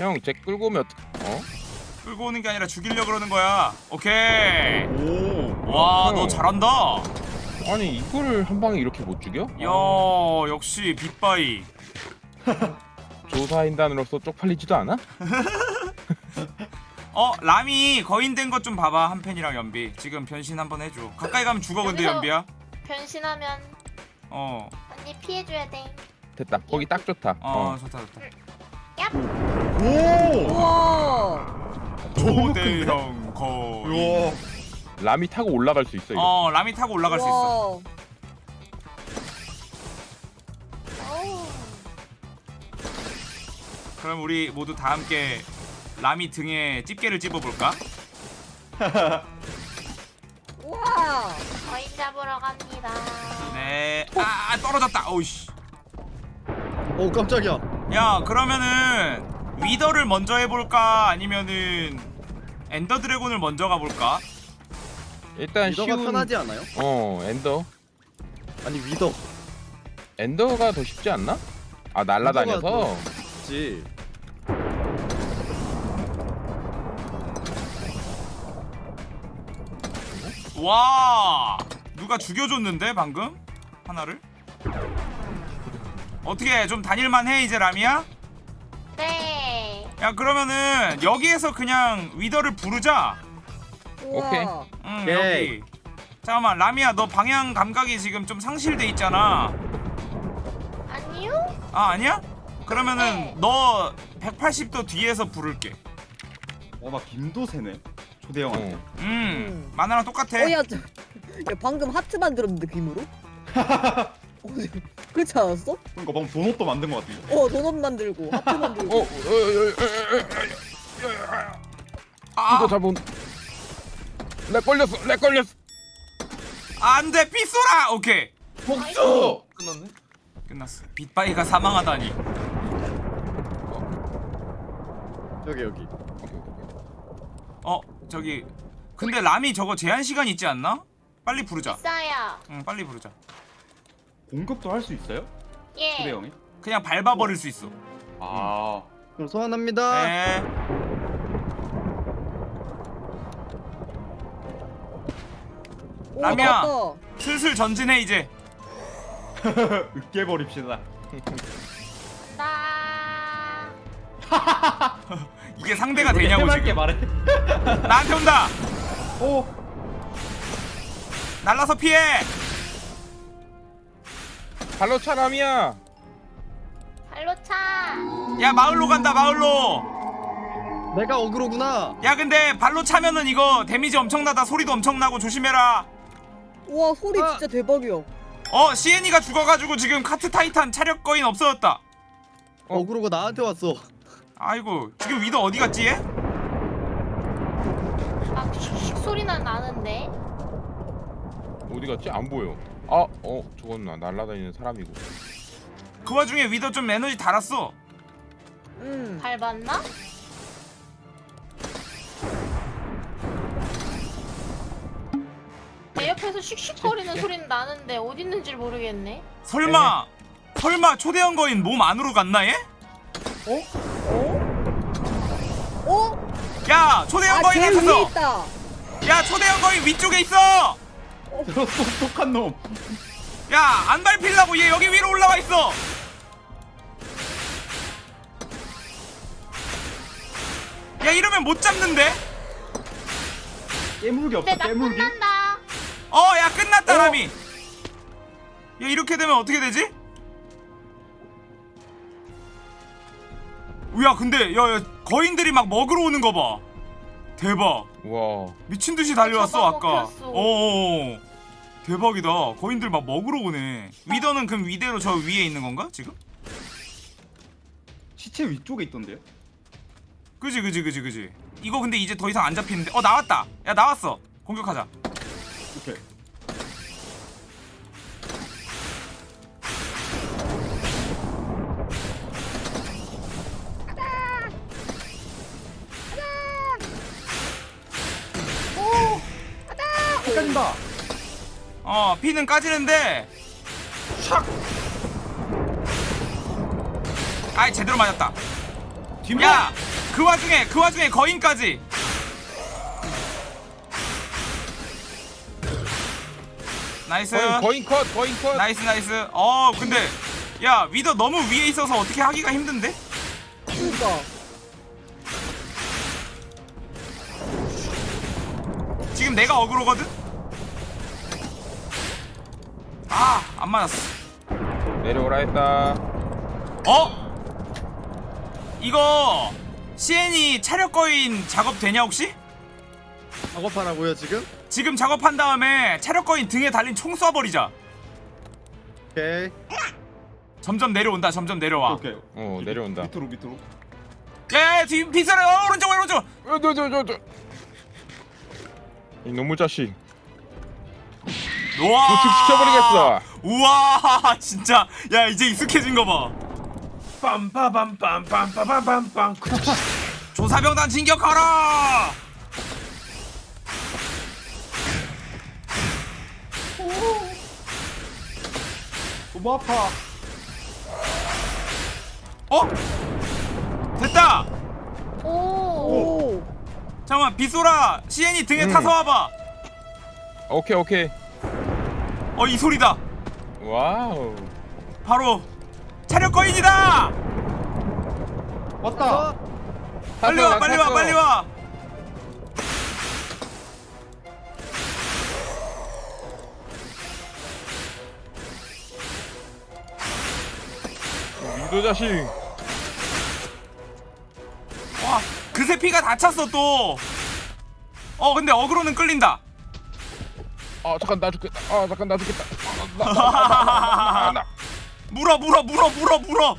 형 쟤 끌고 오면 어떡 어? 끌고 오는 게 아니라 죽이려 그러는 거야. 오케이. 오. 와, 어. 너 잘한다. 아니 이거를 한 방에 이렇게 못 죽여? 야, 역시 빅바이. 조사인단으로서 쪽팔리지도 않아? 어, 라미 거인 된 것 좀 봐봐. 한 팬이랑 연비. 지금 변신 한번 해줘. 가까이 가면 죽어 근데 여기서- 연비야. 변신하면 어, 언니 피해줘야 돼. 됐다 거기 딱 좋다 어, 어. 좋다 좋다. 오. 우와. 초대형 거인. 우와. 라미 타고 올라갈 수 있어 이거 어, 라미 타고 올라갈 수 있어. 우와. 그럼 우리 모두 다 함께 라미 등에 집게를 찝어볼까? 우와. 거인 잡으러 갑니다. 네. 아, 떨어졌다. 어우씨. 오 깜짝이야. 야, 그러면은 위더를 먼저 해볼까? 아니면은 엔더 드래곤을 먼저 가볼까? 일단 위더가 쉬운 편하지 않아요? 어 엔더 아니 위더. 엔더가 더 쉽지 않나? 아 날라다녀서 지. 와, 누가 죽여줬는데 방금 하나를? 어떻게 좀 다닐만해 이제 라미야? 네. 야 그러면은 여기에서 그냥 위더를 부르자. 우와. 오케이. 응 오케이. 여기. 잠깐만 라미야 너 방향 감각이 지금 좀 상실돼 있잖아. 아니요? 아 아니야? 그러면은 네. 너 180도 뒤에서 부를게. 어나 김도 세네. 초대형한테. 어. 음, 음. 만화랑 똑같아. 어, 야, 저, 야, 방금 하트 만들었는데 김으로? 어, 그렇지 않았어? 그러니까 방금 도넛도 만든 것 같은데. 어, 도넛 만들고 하트 어, 만들고. 어, 어, 어, 어, 어, 어. 아, 이거 잡은 렉 걸렸어 렉 걸렸어 안돼 삐쏘라. 오케이 복수. 끝났네. 끝났어. 빗바이가 사망하다니. 여기 여기. 어 저기 근데 라미 저거 제한 시간 있지 않나? 빨리 부르자. 있어요. 응 빨리 부르자. 공급도 할 수 있어요? 예. 초대형이? 그냥 밟아버릴 수 있어. 아. 그럼 소환합니다. 네. 오, 라미야. 슬슬 전진해 이제. 으깨 버립시다. 나. 이게 상대가 되냐고 지금. 말해. 나한테 온다. 오. 날라서 피해. 발로 차 라미야 발로 차. 야 마을로 간다 마을로. 내가 어그로구나. 야 근데 발로 차면은 이거 데미지 엄청나다 소리도 엄청나고 조심해라. 우와, 소리 아. 진짜 대박이야. 어 시엔이가 죽어가지고 지금 카트 타이탄 차력 거인 없어졌다. 어. 어그로가 나한테 왔어. 아이고 지금 위더 어디 갔지 얘? 막 슉슉 소리는 나는데. 어디 갔지 안 보여 아 어 저건 나- 날라다니는 사람이고 그 와중에 위더 좀 에너지 달았어. 음. 밟았나? 내 옆에서 슉슉거리는 소리는 나는데 어디 있는지 모르겠네. 설마 설마 초대형 거인 몸 안으로 갔나 얘? 어? 어? 야 초대형 아, 거인. 있다. 야 초대형 거인 위쪽에 있어. 저 똑똑한 놈. 야 안 밟히려고 얘 여기 위로 올라와 있어. 야 이러면 못 잡는데? 깨물기 없어. 깨물기. 어야 끝났다 라미. 야 이렇게 되면 어떻게 되지? 야 근데 야, 야 거인들이 막 먹으러 오는 거 봐. 대박. 와 미친 듯이 달려왔어 아까. 잡아먹혔어. 어. 대박이다. 거인들 막 먹으러 오네. 위더는 그럼 위대로 저 위에 있는 건가 지금? 시체 위쪽에 있던데요? 그지 그지 그지 그지. 이거 근데 이제 더 이상 안 잡히는데. 어 나왔다. 야 나왔어. 공격하자. 오케이. 헷갈린다. 어 피는 까지는데. 샥. 아이 제대로 맞았다. 야 그 와중에 그 와중에 거인까지 nice 거인 거인 컷 거인 컷. nice nice 어 근데 야 위더 너무 위에 있어서 어떻게 하기가 힘든데? 그러니까 지금 내가 어그로거든? 아 안 맞았어 내려오라 했다. 어? 이거 CN이 차력 거인 작업 되냐 혹시? 작업하라고요 지금? 지금 작업한 다음에 차력 거인 등에 달린 총 쏴버리자 오케이 점점 내려온다 점점 내려와 오케이. 어 내려온다. 밑으로 밑으로. 야뒤 빗소리 어, 오른쪽 오른쪽 저저저 저. 이 놈의 자식. 우와 도축시켜버리겠어. 우와 진짜 야 이제 익숙해진 거봐 빰빠밤빰빰빰빰빰빰 조사병단 진격하라 너무 아파. 어? 됐다 오. 오 잠깐만 빗소리야 CN이 등에 음. 타서 와봐 오케이 오케이. 어 이 소리다 wow. 바로 차력 거인이다 왔다. 빨리 와 빨리 와 빨리 와 이도 자식. 와, 그새 피가 다 찼어 또. 어, 근데 어그로는 끌린다. 아 잠깐 나 죽겠다. 아 잠깐 나 죽겠다. 아, 나, 나, 나. 물어, 물어, 물어, 물어, 물어.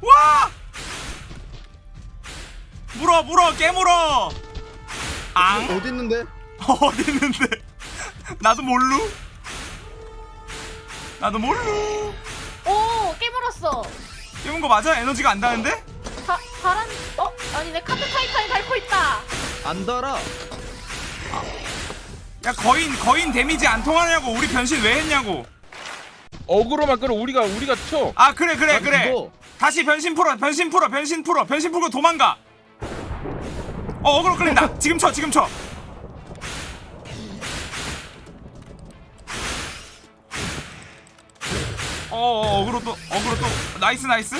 와! 물어, 물어, 깨물어. 앙? 어디 있는데? 어디 있는데? 나도 몰루. 나도 몰루. 오 깨물었어. 깨문 거 맞아? 에너지가 안 다는데? 다 바람. 어 아니네 Cart Titan이 닳고 있다. 안 달아 야, 거인, 거인 데미지 안 통하냐고. 우리 변신 왜 했냐고. 어그로만 끌어 우리가 우리가 쳐. 아, 그래, 그래, 아, 그래. 이거. 다시 변신 풀어 변신 풀어 변신 풀어 변신 풀고 도망가 어 어그로 끌린다 지금 쳐 지금 쳐 어, 어 어그로 또 어그로 또 nice nice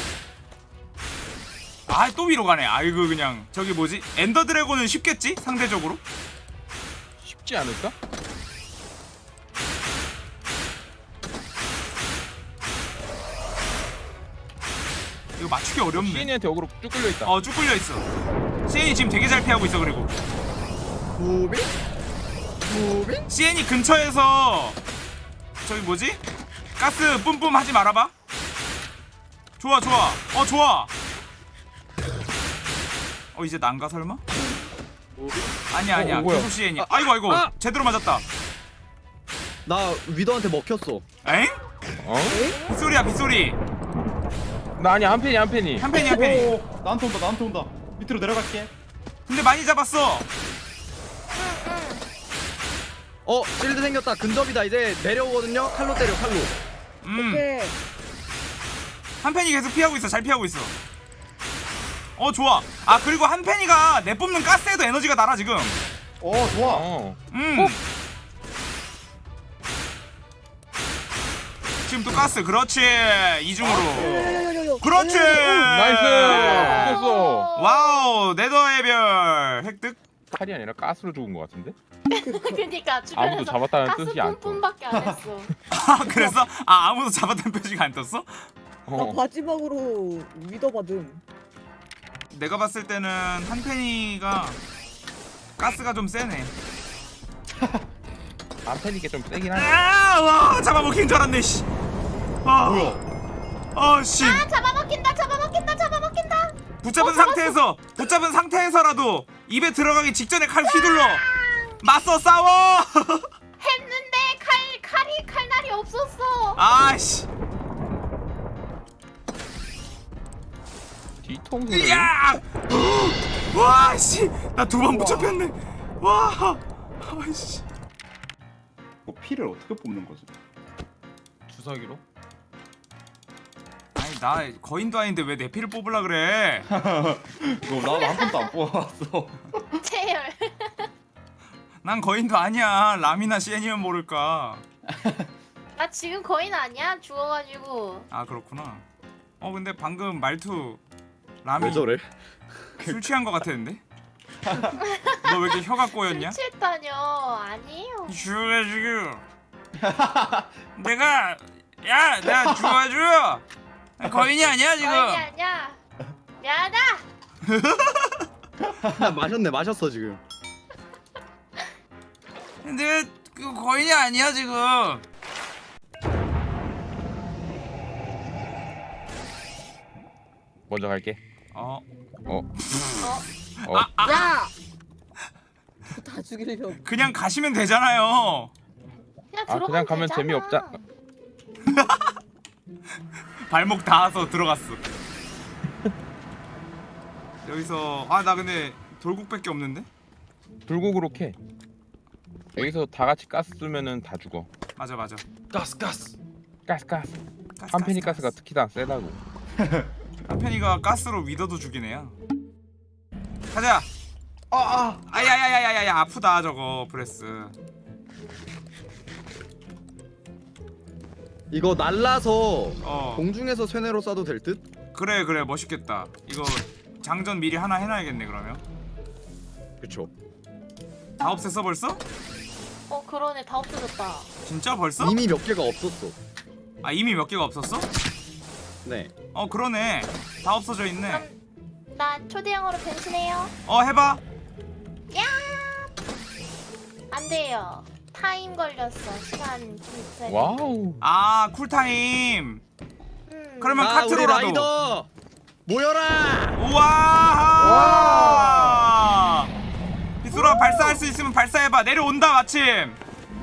아 또 위로 가네 아이고 그냥 저기 뭐지 엔더 드래곤은 쉽겠지 상대적으로 쉽지 않을까? 이거 맞추기 어렵네 시인이한테 어그로 쭉 끌려 있다. 어 쭉 끌려 있어 CN이 지금 되게 잘 피하고 있어 그리고 moving? moving? CN이 근처에서 저기 뭐지? 가스 뿜뿜 하지 말아봐. 좋아 좋아. 어 좋아. 어 이제 난가 설마? 아니야 아니야. 어, 뭐야? 계속 CN이. 아이고 아이고 아! 제대로 맞았다. 나 위더한테 먹혔어 엥? 어? 빗소리야 빗소리. 나 아니 한 팬이 한 팬이. 한 팬이 한 팬이. 오 나한테 온다 나한테 온다. 밑으로 내려갈게. 근데 많이 잡았어. 어 실드 생겼다 근접이다 이제 내려오거든요 칼로 때려 칼로 음. 오케이 한 팬이 계속 피하고 있어. 잘 피하고 있어. 어 좋아. 아 그리고 한 팬이가 내 뽑는 가스에도 에너지가 날아 지금. 오 좋아. 어. 음. 지금 또 가스 그렇지 이중으로 요요요요요 그렇지 nice. 됐어. wow 네더의 별 획득 칼이 아니라 가스로 죽은 것 같은데? 그니까 주변에서 아무도 잡았다는 가스 뜻이 안 떠. 뿜뿜밖에 안 했어. 아 그래서 아 아무도 잡았던 표시가 안 떴어? 나 어. 마지막으로 위더 받음 내가 봤을 때는 한페니가 가스가 좀 세네 한페니 게 좀 세긴 하네. 아와 잡아먹힌 줄 알았네 씨 아, 뭐야? 아씨 아 잡아먹힌다 잡아먹힌다 잡아먹힌다. 붙잡은 어. 상태에서 붙잡은 상태에서라도 입에 들어가기 직전에 칼 휘둘러 맞서 싸워 했는데 칼 칼이 칼날이 없었어. 아씨 통수를. 야! 와, 씨! 나 두 번 붙잡혔네. 와! 아이씨. 이거 피를 어떻게 뽑는 거지? 주사기로? 아니, 나 거인도 아닌데 왜 내 피를 뽑으려 그래? 이거 나도 한 번도 안 뽑아봤어. 채열. 난 거인도 아니야. 람이나 시엔이면 모를까. 나 지금 거인 아니야? 죽어가지고. 아 그렇구나. 어 근데 방금 말투 왜 저래? 술 취한 것 같았는데? 너 왜 이렇게 혀가 꼬였냐? 취했다뇨. 아니에요. 죽여주고 내가 야 내가 죽어줘 거인이 아니야 지금 거인이 아니야. 미안하다. 마셨네 마셨어 지금. 내가 그 거인이 아니야 지금 먼저 갈게. 어 어. 어? 어. 야! 다 죽이려고. 그냥 가시면 되잖아요 그냥 아, 그냥 가면 되잖아. 재미없자. 발목 닿아서 들어갔어 여기서 아 나 근데 돌국밖에 없는데 불국으로 캐. 여기서 다 같이 가스 쓰면은 다 죽어. 맞아 맞아 가스 가스. 가스 가스. 가스, 한페니 가스, 가스가 특히 다 세다고. 한페니가 가스로 위더도 죽이네요 가자 아, 아. 아야야야야야 아프다 저거 breath 이거 날라서 어 공중에서 쇠뇌로 쏴도 될 듯? 그래 그래 멋있겠다 이거 장전 미리 하나 해놔야겠네 그러면 그쵸. 다 없앴어 벌써? 어 그러네 다 없어졌다. 진짜 벌써? 이미 몇 개가 없었어. 아 이미 몇 개가 없었어? 네. 어 그러네 다 없어져 있네 그럼 나 초대형으로 변신해요. 어 해봐 야! 안 돼요. 타임 걸렸어. 시간 좀 있어야. wow. 아 쿨타임 음. 그러면 아 카트로라도 라이더 모여라. 우와 비수라 발사할 수 있으면 발사해봐 내려온다 마침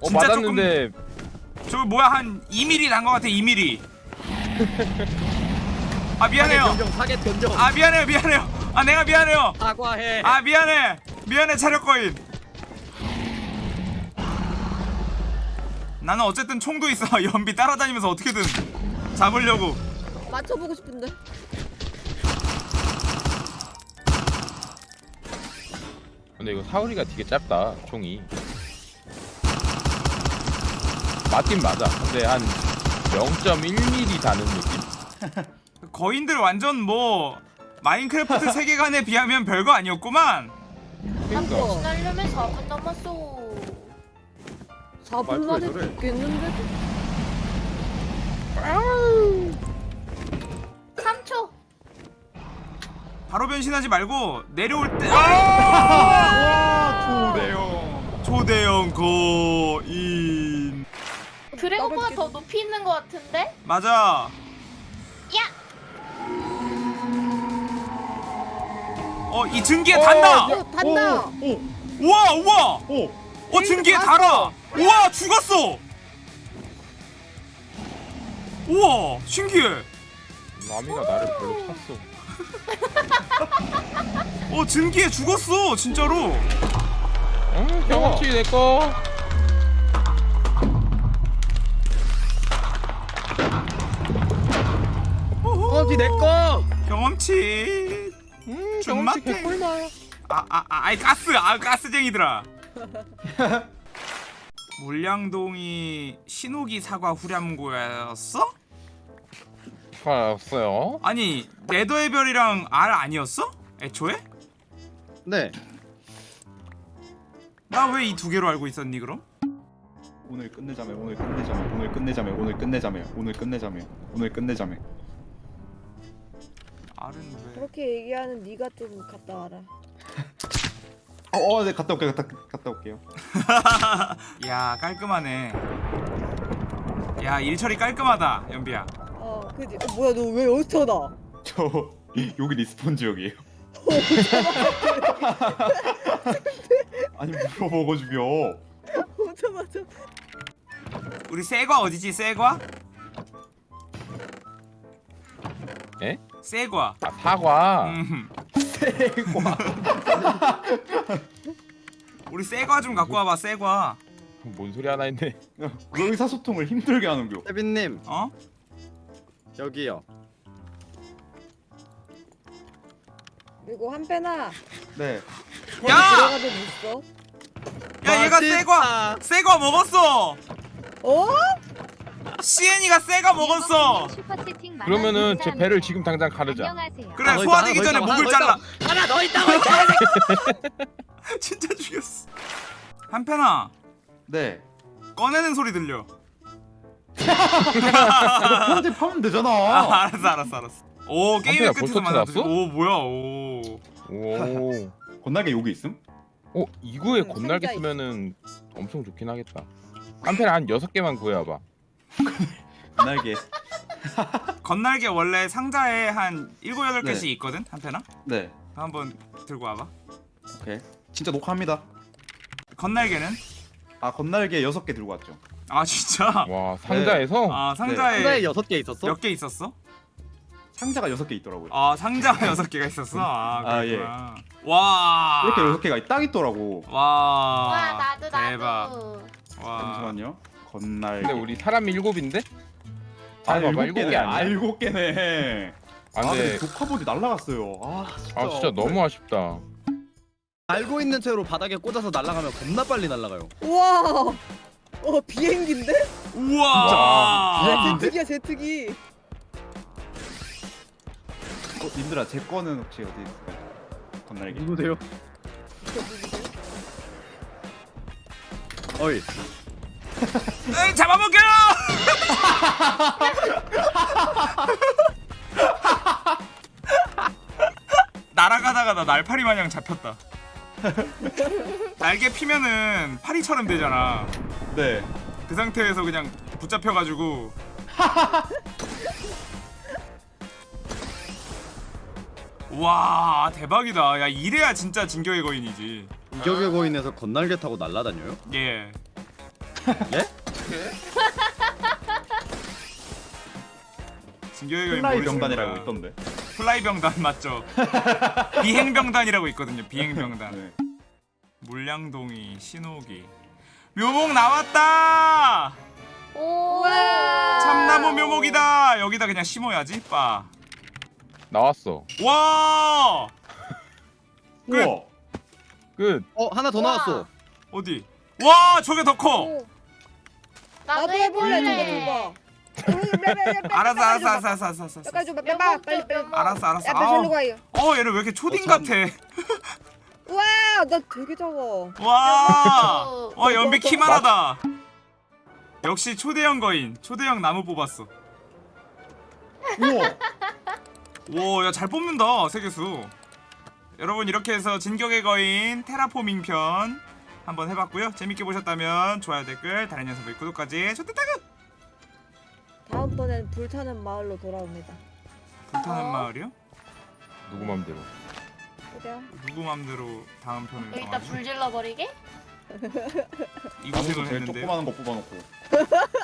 어 진짜 맞았는데 저거 뭐야 한 2mm 난거 같아 2mm 아 미안해요. 사계 변경. 아 미안해요 미안해요. 아 내가 미안해요. 사과해. 아 미안해. 미안해 차력 거인. 나는 어쨌든 총도 있어. 연비 따라다니면서 어떻게든 잡으려고. 맞춰보고 싶은데. 근데 이거 사거리가 되게 짧다 총이 맞긴 맞아 근데 한 0.1mm 다는 느낌? 거인들 완전 뭐 마인크래프트 세계관에 비하면 별거 아니었구만 그러니까 어. 날려면 4분 남았어. 4분 말투 왜 만에? 죽겠는데? 바로 변신하지 말고 내려올 때 와, 초대형. 초대형 거인. 드래곤보다 더 높이 있는 것 같은데? 맞아. 야! 어 이 증기에 단다! 어, 단다! 오, 우와 우와! 오, 오. 어 증기에 달아! 우와 죽었어! 우와 신기해. 나미가 나를 별로 찼어 어 증기에 죽었어 진짜로. 응 경험치 내꺼 어디 내 거. 경험치. 음 경험치 개꿀나 아아 아, 아이 가스 아 가스쟁이들아. 물량동이 신호기 사과 후렴구였어? 없어요 아니 네더의 별이랑 알 아니었어? 애초에? 네. 나 왜 이 두 개로 알고 있었니 그럼? 오늘 끝내자며, 오늘 끝내자며, 오늘 끝내자며, 오늘 끝내자며, 오늘 끝내자며, 오늘 끝내자며. 알은 왜? 그렇게 얘기하는 네가 좀 갔다 와라. 어, 어, 네, 갔다 올게요, 갔다, 갔다 올게요. 야 깔끔하네 야 일처리 깔끔하다 연비야 어 그지 어 뭐야 너 왜 여기서 나 저 여기 respawn 지역이에요. 아니 물어보고 죽여. 오자마자 우리 새과 어디지 새과? 에? 새과 아, 사과. 음. 대과. 우리 새과 좀 갖고 와봐 새과 뭔 소리 하나 했네. 의사소통을 힘들게 하는겨. 세빈님 어? 여기요. 그리고 한패나 네. 거기 야! 들어가도 있어 야 얘가 새과 새과 먹었어 어? 시엔이가 새과 먹었어 그러면은 제 배를 지금 당장 가르자. 그래 더 소화되기 있다, 전에 목을 있다, 잘라 하나 더 있다고. 진짜 죽였어 한편아 네. 꺼내는 소리 들려 편집 하면 되잖아. 아 알았어 알았어 알았어 오 게임의 끝에서 만났어? 오 뭐야 오 오. 건나게 여기 있음? 어 이거에 응, 건날개 상자 쓰면은 엄청 좋긴 하겠다. 한편에 한 여섯 개만 구해와봐. 건날개. 건날개 원래 상자에 한 7, 8개씩 네. 있거든 한편아 네. 한번 들고 와봐 오케이. 진짜 녹화합니다. 건날개는? 아 건날개 여섯 개 들고 왔죠. 아 진짜? 와 상자에서 아 상자에 상자에 여섯 개 있었어? 몇 개 있었어? 상자가 여섯 개 있더라고요. 아 상자가 여섯 개가 있었어. 아, 아, 예. 이렇게 여섯 개가 딱 있더라고. 와. 와 나도 나도. 대박. 와. 잠시만요. 건날개. 근데 우리 사람이 일곱인데? 아 아, 봐봐, 일곱 일곱 개네. 개 아니야? 아 일곱 개네. 아 아 근데 독화보드 날라갔어요. 아 진짜. 아 진짜 너무 아쉽다. 알고 있는 채로 바닥에 꽂아서 날아가면 겁나 빨리 날아가요. 우와 어 비행기인데? 우와. 야 제트기야 제트기 어, 님들아 제 거는 혹시 어디 있을까요? 건날개. 누구세요? 어이. 에이, 잡아먹겨. 날아가다가 나 날파리 마냥 잡혔다. 날개 피면은 파리처럼 되잖아. 네. 그 상태에서 그냥 붙잡혀가지고 와 대박이다 야 이래야 진짜 진격의 거인이지 진격의 거인에서 겉날개 타고 날아다녀요? 예 예? 진격의 거인 fly 병단이라고. 있던데. fly 병단 맞죠 비행 병단이라고 있거든요 비행 병단 네. 물양동이 신호기 묘목 나왔다 오. 참나무 묘목이다 여기다 그냥 심어야지 빠 나왔어. 와 끝. 우와. 끝. 어 하나 더 나왔어. 어디 와 저게 더 커 오, 나도 해볼래 해볼래. 저거 알았어 알았어 알았어 알았어 알았어 알았어 빨리 좀 빼봐 빨리 빼 알았어 알았어 야 빨리 절로 아우. 가요 어 얘는 왜 이렇게 초딩 어, 참. 같아 우와 나 되게 작아 와, 어. 와 연비 키만하다 역시 초대형 거인 초대형 나무 뽑았어 우와. 오야잘 뽑는다 세계수 여러분 이렇게 해서 진격의 거인 테라포밍 편 한번 해봤고요 재밌게 보셨다면 좋아요 댓글 다른 녀석들 구독까지 좋댔다구 다음번엔 불타는 마을로 돌아옵니다 불타는 어? 마을이요? 누구 맘대로. 그래요? 누구 맘대로 다음 편을 여기다 정하지? 불 질러 버리게? 이 고생을 제일 했는데 조그마한 거 뽑아놓고.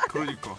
그러니까